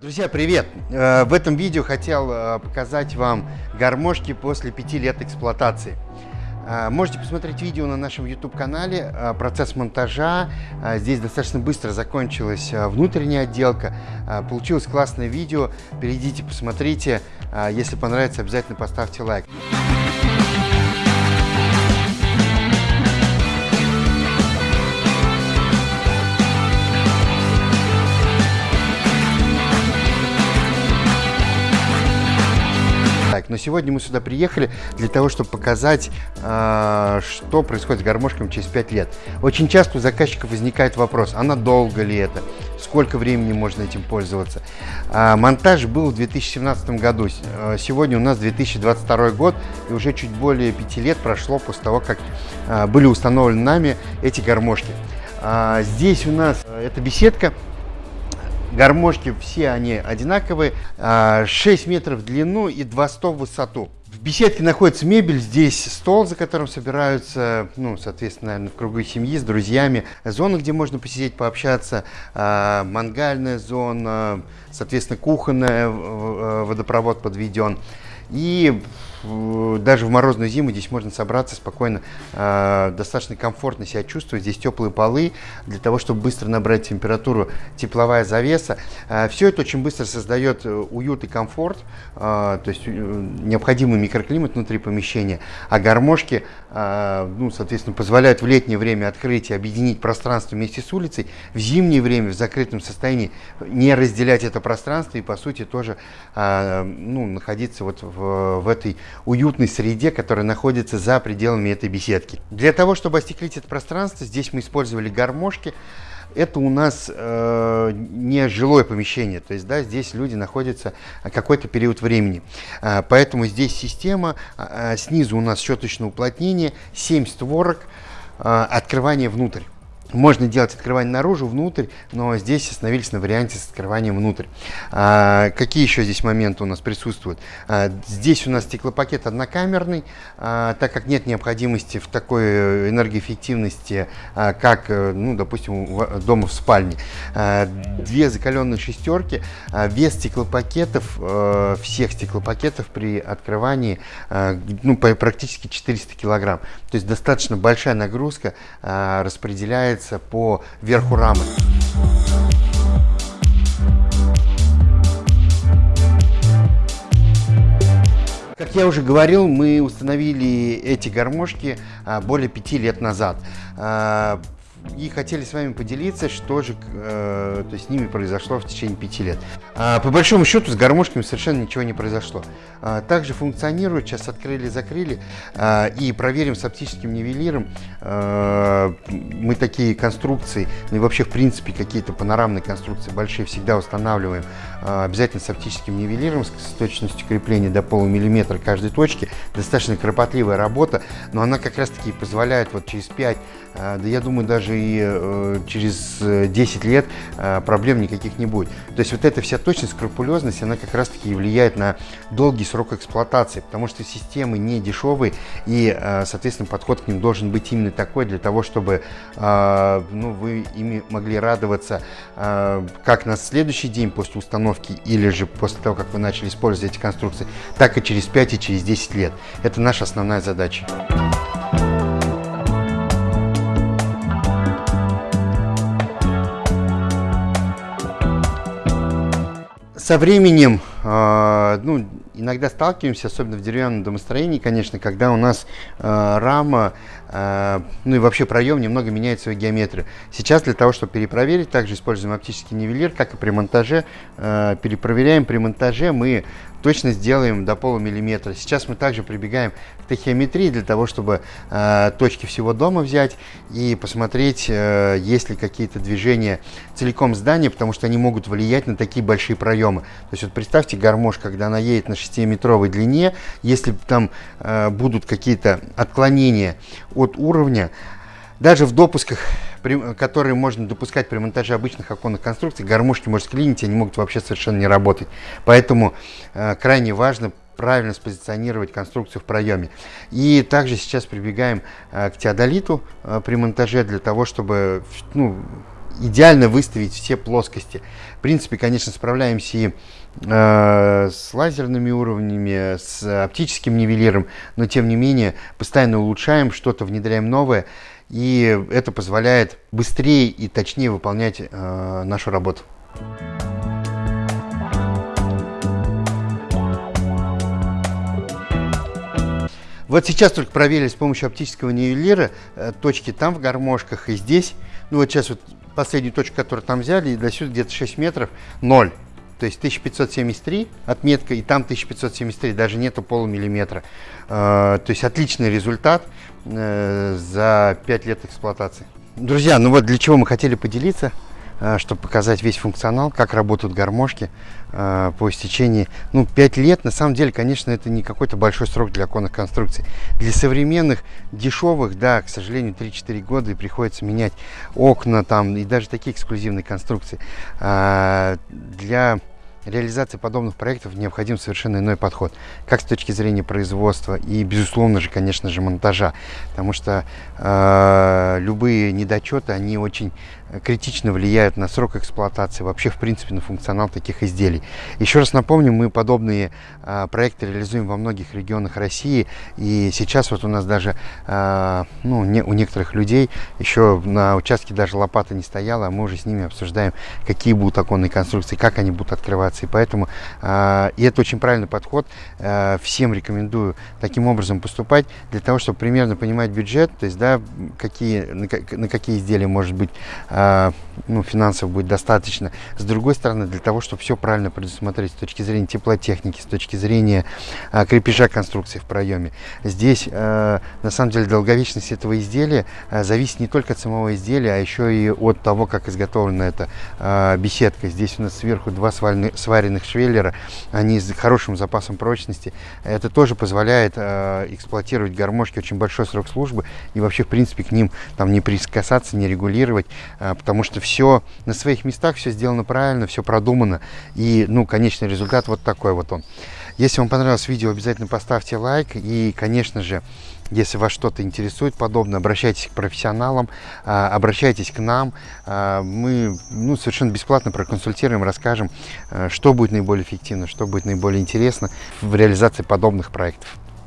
Друзья, привет! Э, в этом видео хотел э, показать вам гармошки после пяти лет эксплуатации. Э, можете посмотреть видео на нашем YouTube-канале, процесс монтажа. Здесь достаточно быстро закончилась внутренняя отделка. Получилось классное видео. Перейдите, посмотрите. Если понравится, обязательно поставьте лайк. Сегодня мы сюда приехали для того, чтобы показать, э, что происходит с гармошками через 5 лет. Очень часто у заказчиков возникает вопрос, а надолго ли это? Сколько времени можно этим пользоваться? Э, монтаж был в 2017 году. Э, сегодня у нас 2022 год, и уже чуть более 5 лет прошло после того, как э, были установлены нами эти гармошки. Здесь у нас э, эта беседка Гармошки все они одинаковые, 6 а, метров в длину и 2 100 в высоту. В беседке находится мебель, здесь стол, за которым собираются, ну, соответственно, наверное, в кругу семьи, с друзьями. Зона, где можно посидеть, пообщаться, э, мангальная зона, соответственно, кухонная, э, водопровод подведен. И даже в морозную зиму здесь можно собраться спокойно, э, достаточно комфортно себя чувствовать. Здесь теплые полы для того, чтобы быстро набрать температуру, тепловая завеса. Э, все это очень быстро создает э, уют и комфорт, э, то есть э, необходимый микроклимат внутри помещения. А гармошки, э, ну, соответственно, позволяют в летнее время открыть и объединить пространство вместе с улицей, в зимнее время в закрытом состоянии не разделять это пространство и, по сути, тоже ну, находиться вот в, в этой уютной среде, которая находится за пределами этой беседки. Для того, чтобы остеклить это пространство, здесь мы использовали гармошки. Это у нас э, не жилое помещение, то есть да, здесь люди находятся какой-то период времени. Э, поэтому здесь система, э, снизу у нас щеточное уплотнение, 7 створок, э, открывание внутрь. Можно делать открывание наружу, внутрь, но здесь остановились на варианте с открыванием внутрь. А, какие еще здесь моменты у нас присутствуют? А, здесь у нас стеклопакет однокамерный, а, так как нет необходимости в такой энергоэффективности, а, как, э, ну, допустим, в, дома в спальне. А, две закаленные шестерки, а, вес стеклопакетов, а, всех стеклопакетов при открывании а, ну, практически 400 килограмм. То есть достаточно большая нагрузка а, распределяется опускается по верху рамы. Как я уже говорил, мы установили эти гармошки а, более пяти лет назад. И хотели с вами поделиться, что же э, то с ними произошло в течение пяти лет. А, по большому счету с гармошками совершенно ничего не произошло. А, также функционирует, сейчас открыли, закрыли а, и проверим с оптическим нивелиром. А, мы такие конструкции, ну и вообще в принципе какие-то панорамные конструкции большие всегда устанавливаем а, обязательно с оптическим нивелиром, с точностью крепления до полумиллиметра каждой точки. Достаточно кропотливая работа, но она как раз таки позволяет вот через 5, а, да я думаю даже и э, через 10 лет а, проблем никаких не будет. То есть вот эта вся точность, скрупулезность, она как раз таки влияет на долгий срок эксплуатации, потому что системы не дешевые и, соответственно, подход к ним должен быть именно такой для того, чтобы ну, вы ими могли радоваться как на следующий день после установки или же после того, как вы начали использовать эти конструкции, так и через 5 и через 10 лет. Это наша основная задача. Со временем, э, ну, иногда сталкиваемся, особенно в деревянном домостроении, конечно, когда у нас э, рама, э, ну и вообще проем немного меняет свою геометрию. Сейчас для того, чтобы перепроверить, также используем оптический нивелир, как и при монтаже. Э, перепроверяем при монтаже мы точно сделаем до полумиллиметра. Сейчас мы также прибегаем к тахиометрии для того, чтобы э, точки всего дома взять и посмотреть, э, есть ли какие-то движения целиком здания, потому что они могут влиять на такие большие проемы. То есть вот представьте гармош, когда она едет на 6-метровой длине, если там э, будут какие-то отклонения от уровня, даже в допусках, которые можно допускать при монтаже обычных оконных конструкций, гармошки может клинить, они могут вообще совершенно не работать. Поэтому э, крайне важно правильно спозиционировать конструкцию в проеме. И также сейчас прибегаем э, к теодолиту э, при монтаже для того, чтобы ну, идеально выставить все плоскости. В принципе, конечно, справляемся и э, с лазерными уровнями, с оптическим нивелиром, но тем не менее постоянно улучшаем, что-то внедряем новое, и это позволяет быстрее и точнее выполнять э, нашу работу. Вот сейчас только проверили с помощью оптического нивелира э, точки там в гармошках и здесь. Ну вот сейчас вот последнюю точку, которую там взяли, и до сюда где-то 6 метров, 0. То есть 1573 отметка, и там 1573, даже нету полумиллиметра. Э, то есть отличный результат э, за 5 лет эксплуатации. Друзья, ну вот для чего мы хотели поделиться. Э, чтобы показать весь функционал, как работают гармошки э, по истечении, ну, 5 лет, на самом деле, конечно, это не какой-то большой срок для оконных конструкций. Для современных, дешевых, да, к сожалению, 3-4 года и приходится менять окна там и даже такие эксклюзивные конструкции. А, для реализации подобных проектов необходим совершенно иной подход, как с точки зрения производства и, безусловно же, конечно же, монтажа, потому что э, любые недочеты, они очень критично влияют на срок эксплуатации, вообще, в принципе, на функционал таких изделий. Еще раз напомню, мы подобные э, проекты реализуем во многих регионах России, и сейчас вот у нас даже, э, ну, не, у некоторых людей еще на участке даже лопата не стояла, а мы уже с ними обсуждаем, какие будут оконные конструкции, как они будут открываться, и поэтому, э, и это очень правильный подход, э, всем рекомендую таким образом поступать, для того, чтобы примерно понимать бюджет, то есть, да, какие, на, на какие изделия может быть а, ну, финансов будет достаточно. С другой стороны, для того, чтобы все правильно предусмотреть с точки зрения теплотехники, с точки зрения а, крепежа конструкции в проеме. Здесь, а, на самом деле, долговечность этого изделия зависит не только от самого изделия, а еще и от того, как изготовлена эта беседка. Здесь у нас сверху два сваренных, сваренных швеллера, они с хорошим запасом прочности. Это тоже позволяет эксплуатировать гармошки очень большой срок службы и вообще, в принципе, к ним там не прикасаться, не регулировать, а, потому что все на своих местах, все сделано правильно, все продумано. И, ну, конечный результат вот такой вот он. Если вам понравилось видео, обязательно поставьте лайк. И, конечно же, если вас что-то интересует подобное, обращайтесь к профессионалам, а, обращайтесь к нам. А, мы ну, совершенно бесплатно проконсультируем, расскажем, что будет наиболее эффективно, что будет наиболее интересно в реализации подобных проектов.